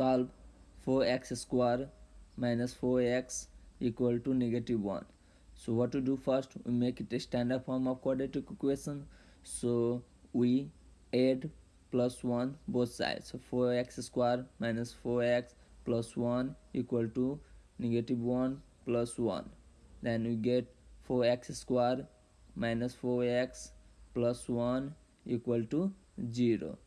solve 4x square minus 4x equal to negative 1 so what to do first? We make it a standard form of quadratic equation. So we add plus 1 both sides. So 4x square minus 4x plus 1 equal to negative 1 plus 1 then we get 4x square minus 4x plus 1 equal to 0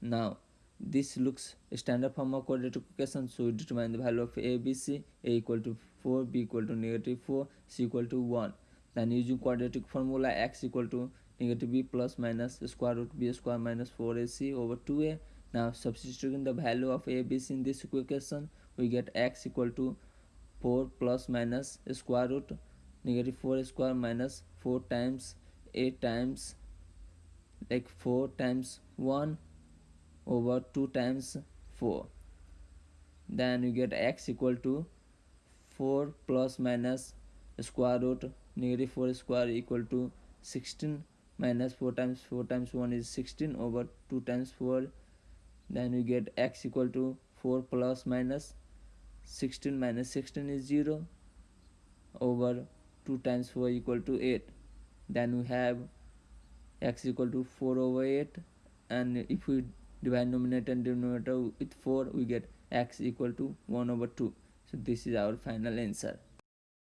now this looks standard form of quadratic equation so we determine the value of a b c a equal to 4 b equal to negative 4 c equal to 1 then using quadratic formula x equal to negative b plus minus square root b square minus 4ac over 2a now substituting the value of a b c in this equation we get x equal to 4 plus minus square root negative 4 square minus 4 times a times like 4 times 1 over 2 times 4 then you get x equal to 4 plus minus square root negative 4 square equal to 16 minus 4 times 4 times 1 is 16 over 2 times 4 then you get x equal to 4 plus minus 16 minus 16 is 0 over 2 times 4 equal to 8 then we have x equal to 4 over 8 and if we divide numerator and denominator with 4 we get x equal to 1 over 2 so this is our final answer